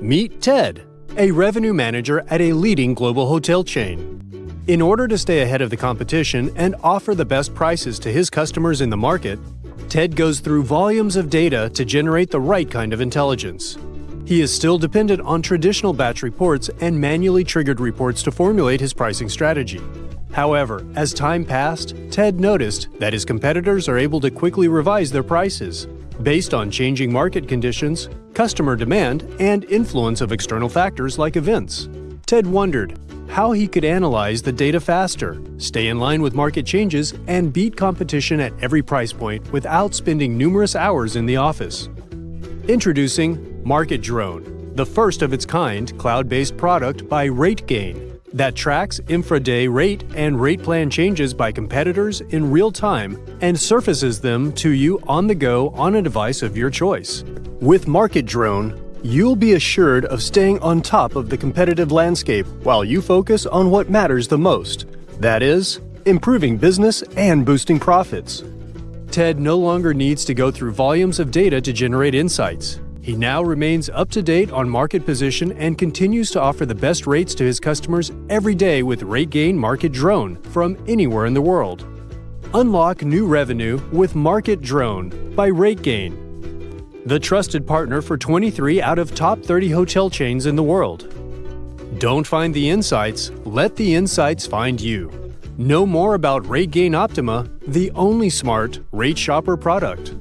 Meet Ted, a revenue manager at a leading global hotel chain. In order to stay ahead of the competition and offer the best prices to his customers in the market, Ted goes through volumes of data to generate the right kind of intelligence. He is still dependent on traditional batch reports and manually triggered reports to formulate his pricing strategy. However, as time passed, Ted noticed that his competitors are able to quickly revise their prices based on changing market conditions, customer demand, and influence of external factors like events. Ted wondered how he could analyze the data faster, stay in line with market changes, and beat competition at every price point without spending numerous hours in the office. Introducing Market Drone, the first of its kind cloud-based product by RateGain that tracks intraday rate and rate plan changes by competitors in real time and surfaces them to you on the go on a device of your choice. With Market Drone, you'll be assured of staying on top of the competitive landscape while you focus on what matters the most that is, improving business and boosting profits. Ted no longer needs to go through volumes of data to generate insights. He now remains up to date on market position and continues to offer the best rates to his customers every day with RateGain Market Drone from anywhere in the world. Unlock new revenue with Market Drone by RateGain the trusted partner for 23 out of top 30 hotel chains in the world. Don't find the insights, let the insights find you. Know more about RateGain Optima, the only smart rate shopper product.